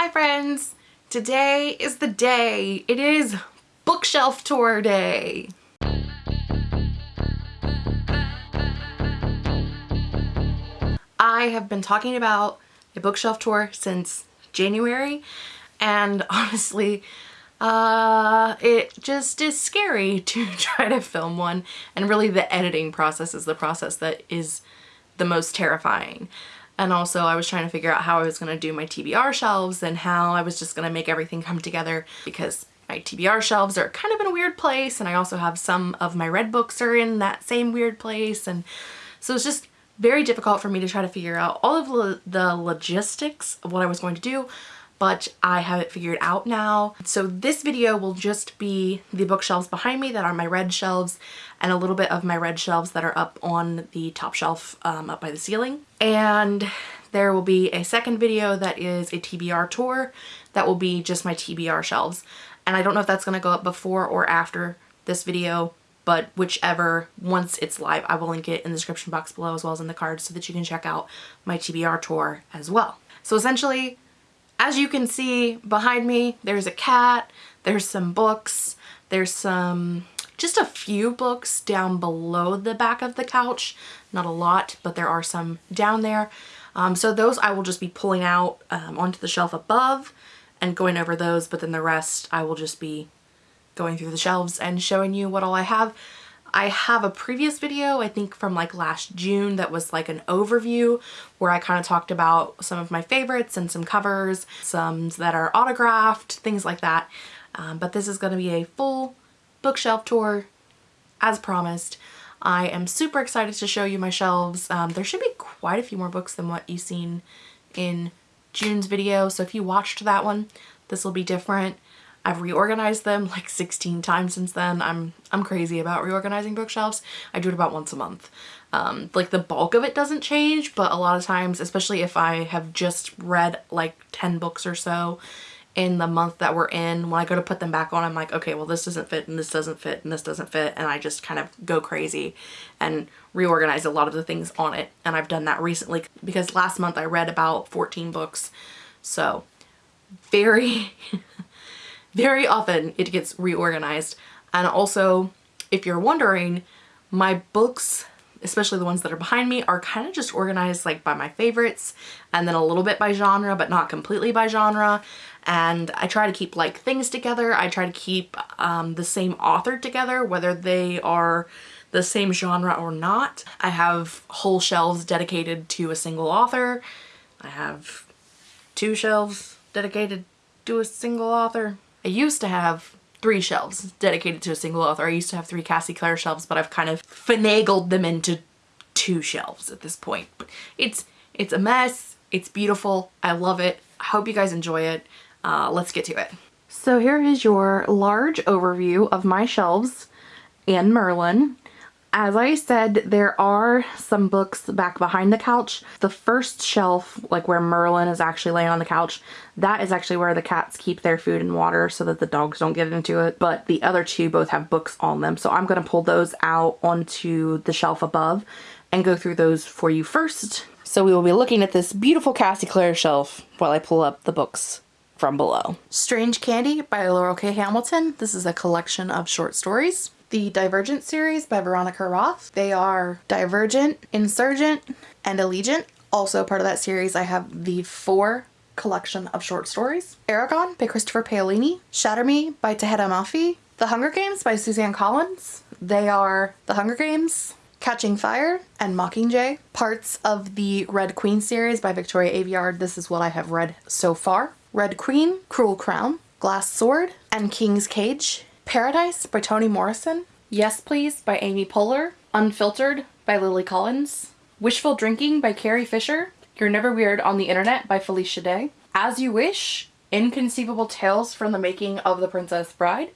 Hi friends! Today is the day. It is bookshelf tour day. I have been talking about a bookshelf tour since January and honestly uh, it just is scary to try to film one and really the editing process is the process that is the most terrifying. And also I was trying to figure out how I was going to do my TBR shelves and how I was just going to make everything come together because my TBR shelves are kind of in a weird place and I also have some of my red books are in that same weird place. And so it's just very difficult for me to try to figure out all of the logistics of what I was going to do but I have it figured out now. So this video will just be the bookshelves behind me that are my red shelves and a little bit of my red shelves that are up on the top shelf um, up by the ceiling. And there will be a second video that is a TBR tour that will be just my TBR shelves. And I don't know if that's going to go up before or after this video, but whichever, once it's live, I will link it in the description box below as well as in the cards so that you can check out my TBR tour as well. So essentially, as you can see behind me, there's a cat, there's some books, there's some, just a few books down below the back of the couch. Not a lot, but there are some down there. Um, so those I will just be pulling out um, onto the shelf above and going over those, but then the rest I will just be going through the shelves and showing you what all I have. I have a previous video, I think from like last June, that was like an overview where I kind of talked about some of my favorites and some covers, some that are autographed, things like that. Um, but this is going to be a full bookshelf tour as promised. I am super excited to show you my shelves. Um, there should be quite a few more books than what you've seen in June's video. So if you watched that one, this will be different. I've reorganized them like 16 times since then. I'm I'm crazy about reorganizing bookshelves. I do it about once a month. Um, like the bulk of it doesn't change, but a lot of times, especially if I have just read like 10 books or so in the month that we're in, when I go to put them back on, I'm like, okay, well this doesn't fit and this doesn't fit and this doesn't fit. And I just kind of go crazy and reorganize a lot of the things on it. And I've done that recently because last month I read about 14 books. So very very often it gets reorganized. And also, if you're wondering, my books, especially the ones that are behind me, are kind of just organized like by my favorites and then a little bit by genre, but not completely by genre. And I try to keep like things together. I try to keep um, the same author together, whether they are the same genre or not. I have whole shelves dedicated to a single author. I have two shelves dedicated to a single author. I used to have three shelves dedicated to a single author. I used to have three Cassie Clare shelves, but I've kind of finagled them into two shelves at this point. But it's it's a mess. It's beautiful. I love it. I hope you guys enjoy it. Uh, let's get to it. So here is your large overview of my shelves and Merlin. As I said, there are some books back behind the couch. The first shelf, like where Merlin is actually laying on the couch, that is actually where the cats keep their food and water so that the dogs don't get into it. But the other two both have books on them. So I'm going to pull those out onto the shelf above and go through those for you first. So we will be looking at this beautiful Cassie Clare shelf while I pull up the books from below. Strange Candy by Laurell K. Hamilton. This is a collection of short stories the Divergent series by Veronica Roth. They are Divergent, Insurgent, and Allegiant. Also part of that series I have the four collection of short stories. Eragon by Christopher Paolini. Shatter Me by Tahereh Mafi. The Hunger Games by Suzanne Collins. They are The Hunger Games, Catching Fire, and Mockingjay. Parts of the Red Queen series by Victoria Aveyard. This is what I have read so far. Red Queen, Cruel Crown, Glass Sword, and King's Cage. Paradise by Toni Morrison, Yes Please by Amy Poehler, Unfiltered by Lily Collins, Wishful Drinking by Carrie Fisher, You're Never Weird on the Internet by Felicia Day, As You Wish, Inconceivable Tales from the Making of the Princess Bride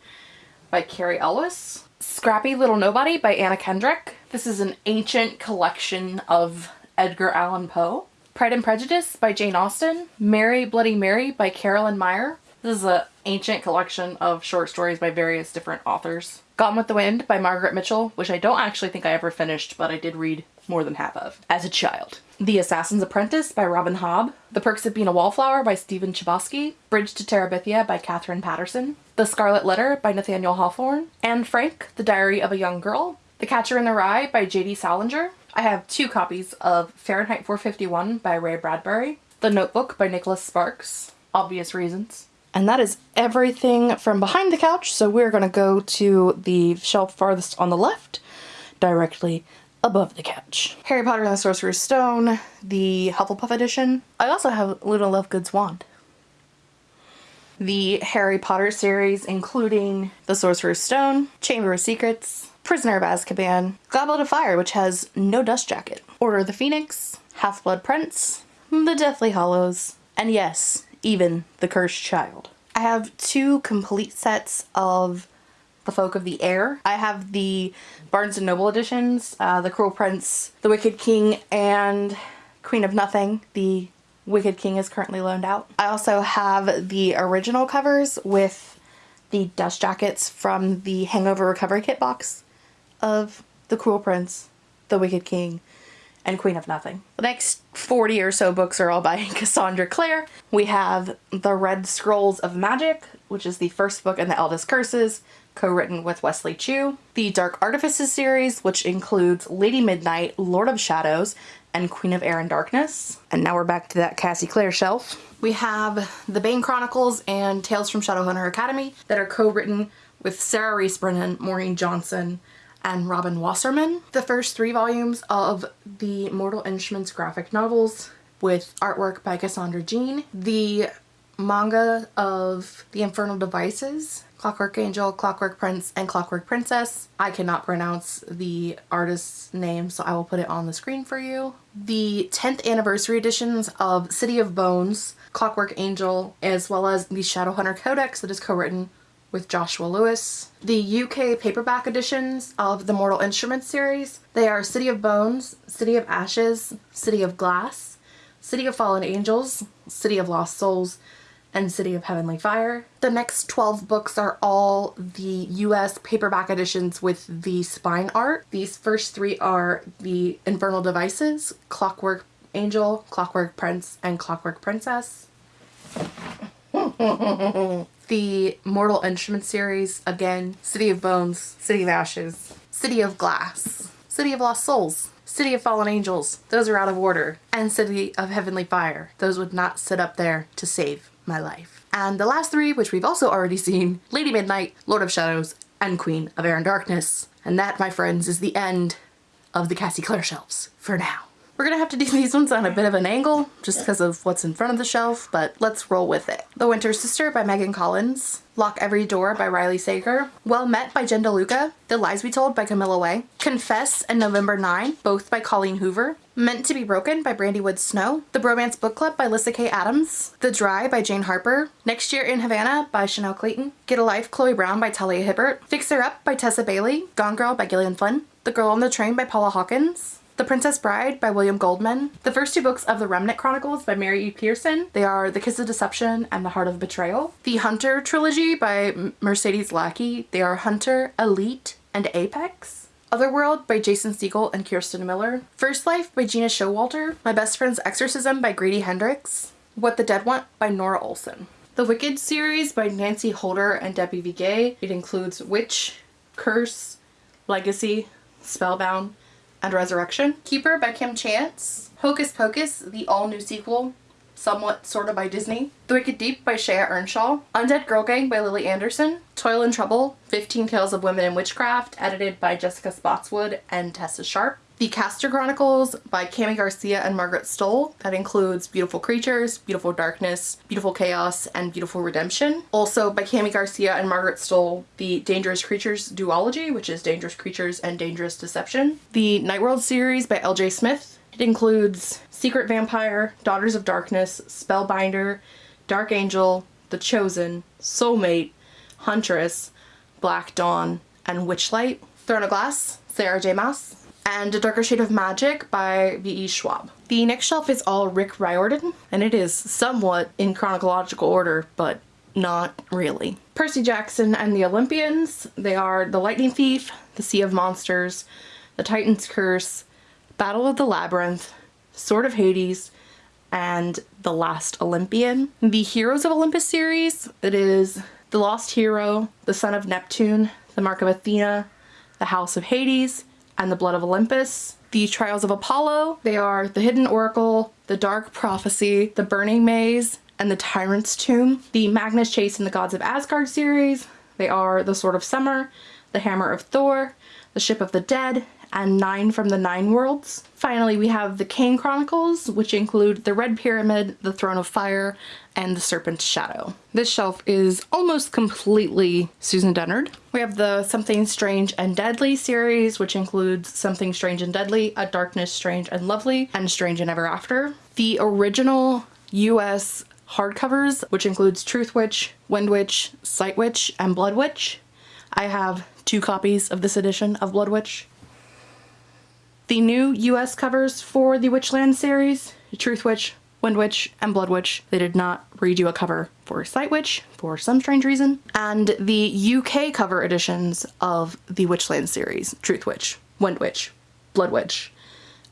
by Cary Elwes, Scrappy Little Nobody by Anna Kendrick. This is an ancient collection of Edgar Allan Poe. Pride and Prejudice by Jane Austen, Mary Bloody Mary by Carolyn Meyer, this is an ancient collection of short stories by various different authors. Gone with the Wind by Margaret Mitchell, which I don't actually think I ever finished, but I did read more than half of as a child. The Assassin's Apprentice by Robin Hobb, The Perks of Being a Wallflower by Stephen Chbosky, Bridge to Terabithia by Katherine Paterson. The Scarlet Letter by Nathaniel Hawthorne, Anne Frank, The Diary of a Young Girl, The Catcher in the Rye by J.D. Salinger. I have two copies of Fahrenheit 451 by Ray Bradbury, The Notebook by Nicholas Sparks, obvious reasons. And that is everything from behind the couch, so we're to go to the shelf farthest on the left, directly above the couch. Harry Potter and the Sorcerer's Stone, the Hufflepuff edition. I also have Luna Lovegood's wand. The Harry Potter series, including The Sorcerer's Stone, Chamber of Secrets, Prisoner of Azkaban, Goblet of Fire, which has no dust jacket, Order of the Phoenix, Half-Blood Prince, The Deathly Hallows, and yes, even The Cursed Child. I have two complete sets of the Folk of the Air. I have the Barnes & Noble editions, uh, The Cruel Prince, The Wicked King, and Queen of Nothing. The Wicked King is currently loaned out. I also have the original covers with the dust jackets from the Hangover Recovery Kit box of The Cruel Prince, The Wicked King, and Queen of Nothing. The next 40 or so books are all by Cassandra Clare. We have The Red Scrolls of Magic, which is the first book in the Eldest Curses, co-written with Wesley Chu. The Dark Artifices series, which includes Lady Midnight, Lord of Shadows, and Queen of Air and Darkness. And now we're back to that Cassie Clare shelf. We have The Bane Chronicles and Tales from Shadowhunter Academy that are co-written with Sarah Rees Brennan, Maureen Johnson, and Robin Wasserman. The first three volumes of the Mortal Instruments graphic novels with artwork by Cassandra Jean. The manga of The Infernal Devices Clockwork Angel, Clockwork Prince, and Clockwork Princess. I cannot pronounce the artist's name, so I will put it on the screen for you. The 10th anniversary editions of City of Bones, Clockwork Angel, as well as the Shadowhunter Codex that is co-written with Joshua Lewis. The UK paperback editions of the Mortal Instruments series, they are City of Bones, City of Ashes, City of Glass, City of Fallen Angels, City of Lost Souls, and City of Heavenly Fire. The next 12 books are all the US paperback editions with the spine art. These first three are the Infernal Devices, Clockwork Angel, Clockwork Prince, and Clockwork Princess. the Mortal Instruments series, again, City of Bones, City of Ashes, City of Glass, City of Lost Souls, City of Fallen Angels, those are out of order, and City of Heavenly Fire, those would not sit up there to save my life. And the last three, which we've also already seen, Lady Midnight, Lord of Shadows, and Queen of Air and Darkness. And that, my friends, is the end of the Cassie Clare shelves for now. We're gonna have to do these ones on a bit of an angle just because of what's in front of the shelf, but let's roll with it. The Winter Sister by Megan Collins, Lock Every Door by Riley Sager, Well Met by Jen DeLuca, The Lies We Told by Camilla Way, Confess and November 9, both by Colleen Hoover, Meant to be Broken by Brandy Wood Snow, The Bromance Book Club by Lyssa K. Adams, The Dry by Jane Harper, Next Year in Havana by Chanel Cleeton, Get a Life Chloe Brown by Talia Hibbert, Fixer Up by Tessa Bailey, Gone Girl by Gillian Flynn, The Girl on the Train by Paula Hawkins, the Princess Bride by William Goldman. The first two books of the Remnant Chronicles by Mary E. Pearson. They are The Kiss of Deception and The Heart of Betrayal. The Hunter trilogy by Mercedes Lackey. They are Hunter, Elite, and Apex. Otherworld by Jason Segel and Kirsten Miller. First Life by Gena Showalter. My Best Friend's Exorcism by Grady Hendrix. What the Dead Want by Nora Olson. The Wicked series by Nancy Holder and Debbie Viguié. It includes Witch, Curse, Legacy, Spellbound, and Resurrection. Keeper by Kim Chance. Hocus Pocus, the all-new sequel, somewhat sort of by Disney. The Wicked Deep by Shea Ernshaw. Undead Girl Gang by Lily Anderson. Toil and Trouble, 15 Tales of Women in Witchcraft, edited by Jessica Spotswood and Tessa Sharp. The Caster Chronicles by Kami Garcia and Margaret Stohl. That includes Beautiful Creatures, Beautiful Darkness, Beautiful Chaos, and Beautiful Redemption. Also by Kami Garcia and Margaret Stohl, the Dangerous Creatures duology, which is Dangerous Creatures and Dangerous Deception. The Nightworld series by L.J. Smith. It includes Secret Vampire, Daughters of Darkness, Spellbinder, Dark Angel, The Chosen, Soulmate, Huntress, Black Dawn, and Witchlight. Throne of Glass, Sarah J. Maas and A Darker Shade of Magic by V.E. Schwab. The next shelf is all Rick Riordan, and it is somewhat in chronological order, but not really. Percy Jackson and the Olympians, they are The Lightning Thief, The Sea of Monsters, The Titan's Curse, Battle of the Labyrinth, Sword of Hades, and The Last Olympian. The Heroes of Olympus series, it is The Lost Hero, The Son of Neptune, The Mark of Athena, The House of Hades, and The Blood of Olympus. The Trials of Apollo, they are The Hidden Oracle, The Dark Prophecy, The Burning Maze, and The Tyrant's Tomb. The Magnus Chase and the Gods of Asgard series, they are The Sword of Summer, The Hammer of Thor, The Ship of the Dead, and Nine from the Nine Worlds. Finally, we have the Kane Chronicles, which include the Red Pyramid, the Throne of Fire, and the Serpent's Shadow. This shelf is almost completely Susan Dennard. We have the Something Strange and Deadly series, which includes Something Strange and Deadly, A Darkness Strange and Lovely, and Strange and Ever After. The original US hardcovers, which includes Truth Witch, Wind Witch, Sight Witch, and Blood Witch. I have two copies of this edition of Blood Witch. The new US covers for the Witchland series, Truth Witch, Wind Witch, and Blood Witch, they did not redo a cover for Sight Witch for some strange reason. And the UK cover editions of the Witchland series, Truth Witch, Wind Witch, Blood Witch,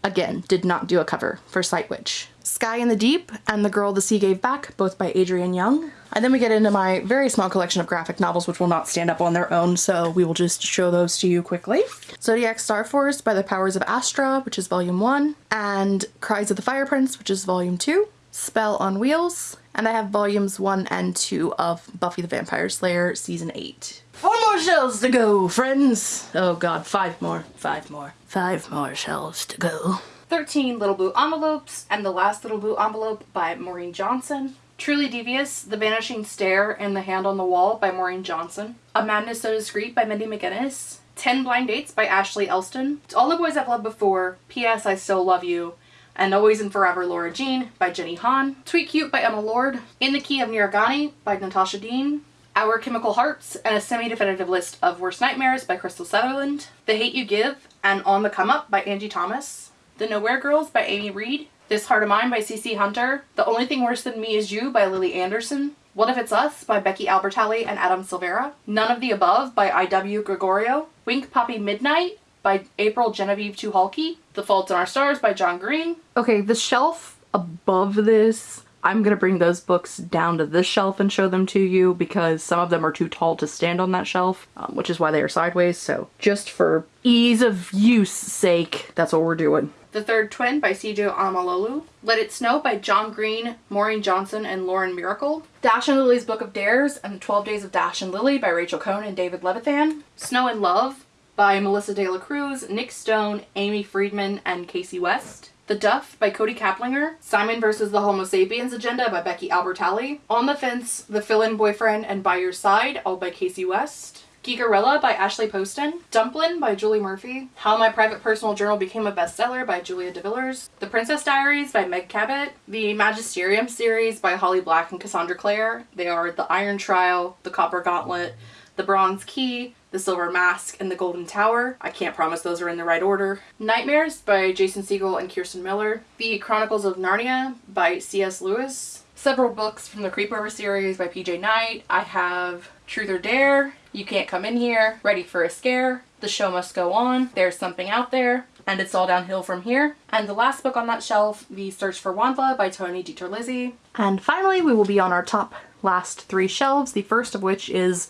again, did not do a cover for Sight Witch. Sky in the Deep and The Girl the Sea Gave Back, both by Adrienne Young. And then we get into my very small collection of graphic novels, which will not stand up on their own, so we will just show those to you quickly. Zodiac Star Force by the Powers of Astra, which is volume one, and Cries of the Fire Prince, which is volume two, Spell on Wheels, and I have volumes one and two of Buffy the Vampire Slayer season eight. Four more shelves to go, friends! Oh god, five more, five more, five more shelves to go. 13 Little Blue Envelopes, and The Last Little Blue Envelope by Maureen Johnson. Truly Devious, The Vanishing Stair and The Hand on the Wall by Maureen Johnson. A Madness So Discreet by Mindy McGinnis. 10 Blind Dates by Ashley Elston. To All the Boys I've Loved Before, P.S. I Still Love You, and Always and Forever Lara Jean by Jenny Han. Tweet Cute by Emma Lord. In the Key of Nira Ghani by Natasha Deen. Our Chemical Hearts and a semi-definitive list of worst nightmares by Krystal Sutherland. The Hate You Give and On the Come Up by Angie Thomas. The Nowhere Girls by Amy Reed. This Heart of Mine by CC Hunter. The Only Thing Worse Than Me Is You by Lily Anderson. What If It's Us by Becky Albertalli and Adam Silvera. None of the Above by I.W. Gregorio. Wink Poppy Midnight by April Genevieve Tucholke. The Fault in Our Stars by John Green. Okay, the shelf above this I'm going to bring those books down to this shelf and show them to you because some of them are too tall to stand on that shelf, um, which is why they are sideways. So just for ease of use sake, that's what we're doing. The Third Twin by CJ Omololu. Let It Snow by John Green, Maureen Johnson, and Lauren Myracle. Dash and Lily's Book of Dares and 12 Days of Dash and Lily by Rachel Cohn and David Levithan. Snow and Love by Melissa De La Cruz, Nic Stone, Aimee Friedman, and Kasie West. The Duff by Kody Keplinger, Simon vs. the Homo Sapiens Agenda by Becky Albertalli, On the Fence, The Fill-In Boyfriend and By Your Side, all by Kasie West, Geekerella by Ashley Poston, Dumplin by Julie Murphy, How My Private Personal Journal Became a Bestseller by Julia DeVillers, The Princess Diaries by Meg Cabot, The Magisterium series by Holly Black and Cassandra Clare. They are The Iron Trial, The Copper Gauntlet, The Bronze Key, the Silver Mask, and The Golden Tower. I can't promise those are in the right order. Nightmares by Jason Segel and Kirsten Miller. The Chronicles of Narnia by C.S. Lewis. Several books from the Creepover series by PJ Night. I have Truth or Dare, You Can't Come In Here, Ready for a Scare, The Show Must Go On, There's Something Out There, and It's All Downhill From Here. And the last book on that shelf, The Search for Wanda by Tony DiTerlizzi. And finally, we will be on our top last three shelves, the first of which is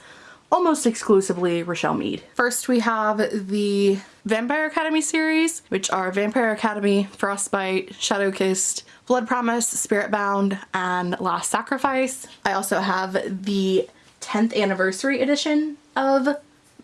almost exclusively Richelle Mead. First we have the Vampire Academy series, which are Vampire Academy, Frostbite, Shadowkissed, Blood Promise, Spirit Bound, and Last Sacrifice. I also have the 10th anniversary edition of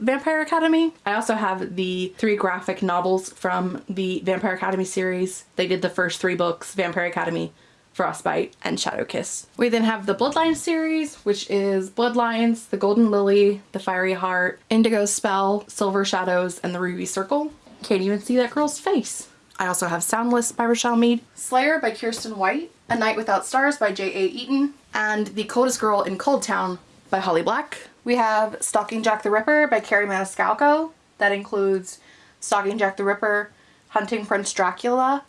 Vampire Academy. I also have the three graphic novels from the Vampire Academy series. They did the first three books, Vampire Academy, Frostbite, and Shadow Kiss. We then have the Bloodlines series, which is Bloodlines, The Golden Lily, The Fiery Heart, Indigo Spell, Silver Shadows, and The Ruby Circle. Can't even see that girl's face. I also have Soundless by Richelle Mead, Slayer by Kiersten White, A Night Without Stars by J.A. Eaton, and The Coldest Girl in Cold Town by Holly Black. We have Stalking Jack the Ripper by Kerri Maniscalco. That includes Stalking Jack the Ripper, Hunting Prince Dracula,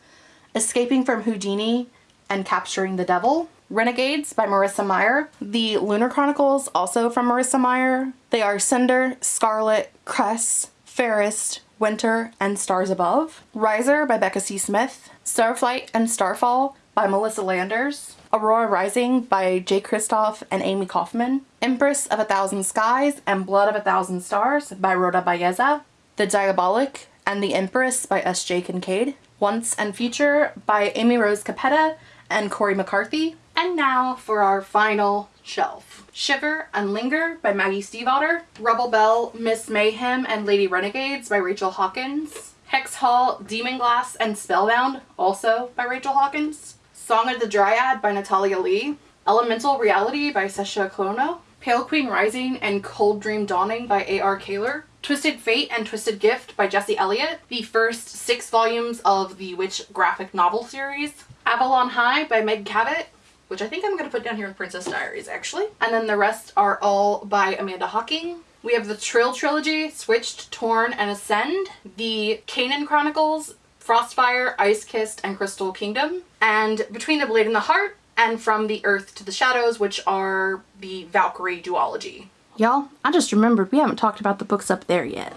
Escaping from Houdini, and Capturing the Devil. Renegades by Marissa Meyer. The Lunar Chronicles, also from Marissa Meyer. They are Cinder, Scarlet, Cress, Fairest, Winter and Stars Above, Riser by Becca C. Smith, Starflight and Starfall by Melissa Landers, Aurora Rising by Jay Kristoff and Amie Kaufman, Empress of a Thousand Skies and Blood of a Thousand Stars by Rhoda Belleza, The Diabolic and the Empress by S.J. Kincaid, Once and Future by Amy Rose Capetta and Cory McCarthy. And now for our final shelf. Shiver and Linger by Maggie Stiefvater, Rebel Belle, Miss Mayhem and Lady Renegades by Rachel Hawkins, Hex Hall, Demon Glass and Spellbound, also by Rachel Hawkins, Song of the Dryad by Natalia Lee, Elemental Reality by Sasha Klono, Pale Queen Rising and Cold Dream Dawning by A.R. Kahler, Twisted Fate and Twisted Gift by Jesse Elliott, the first six volumes of the Witch graphic novel series, Avalon High by Meg Cabot, which I think I'm going to put down here with Princess Diaries actually. And then the rest are all by Amanda Hocking. We have the Trylle Trilogy, Switched, Torn, and Ascend, the Kanin Chronicles, Frostfire, Ice Kissed, and Crystal Kingdom, and Between the Blade and the Heart, and From the Earth to the Shadows, which are the Valkyrie duology. Y'all, I just remembered we haven't talked about the books up there yet.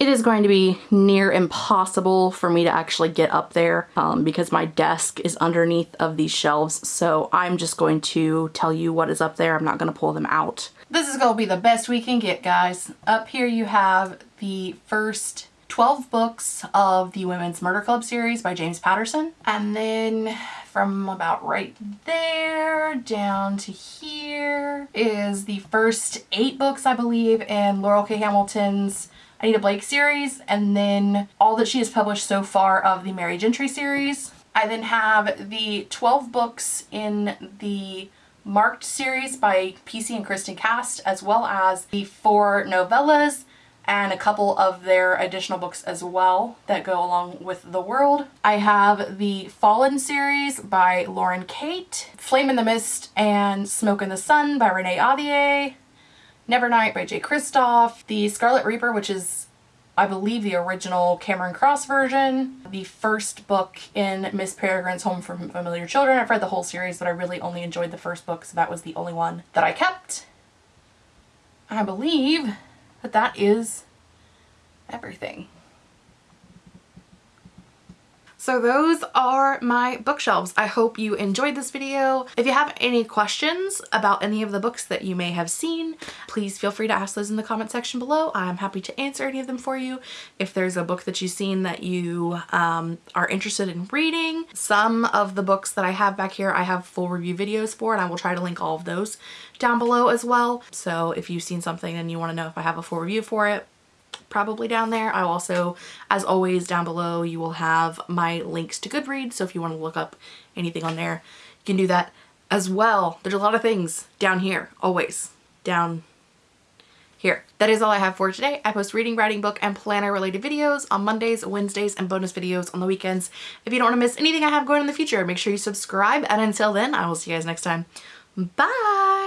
It is going to be near impossible for me to actually get up there um, because my desk is underneath of these shelves. So I'm just going to tell you what is up there. I'm not going to pull them out. This is going to be the best we can get, guys. Up here you have the first 12 books of the Women's Murder Club series by James Patterson. And then from about right there down to here is the first eight books, I believe, in Laurell K. Hamilton's Anita Blake series, and then all that she has published so far of the Merry Gentry series. I then have the 12 books in the Marked series by PC and Kristin Cast, as well as the four novellas and a couple of their additional books as well that go along with the world. I have the Fallen series by Lauren Kate, Flame in the Mist and Smoke in the Sun by Renee Ahdieh, Nevernight by Jay Kristoff, The Scarlet Reaper, which is I believe the original Cameron Cross version, the first book in Miss Peregrine's Home for Familiar Children. I've read the whole series, but I really only enjoyed the first book, so that was the only one that I kept. I believe that that is everything. So those are my bookshelves. I hope you enjoyed this video. If you have any questions about any of the books that you may have seen, please feel free to ask those in the comment section below. I'm happy to answer any of them for you. If there's a book that you've seen that you um, are interested in reading, some of the books that I have back here I have full review videos for and I will try to link all of those down below as well. So if you've seen something and you want to know if I have a full review for it, probably down there. I also, as always, down below you will have my links to Goodreads, so if you want to look up anything on there, you can do that as well. There's a lot of things down here, always, down here. That is all I have for today. I post reading, writing, book, and planner related videos on Mondays, Wednesdays, and bonus videos on the weekends. If you don't want to miss anything I have going in the future, make sure you subscribe, and until then, I will see you guys next time. Bye!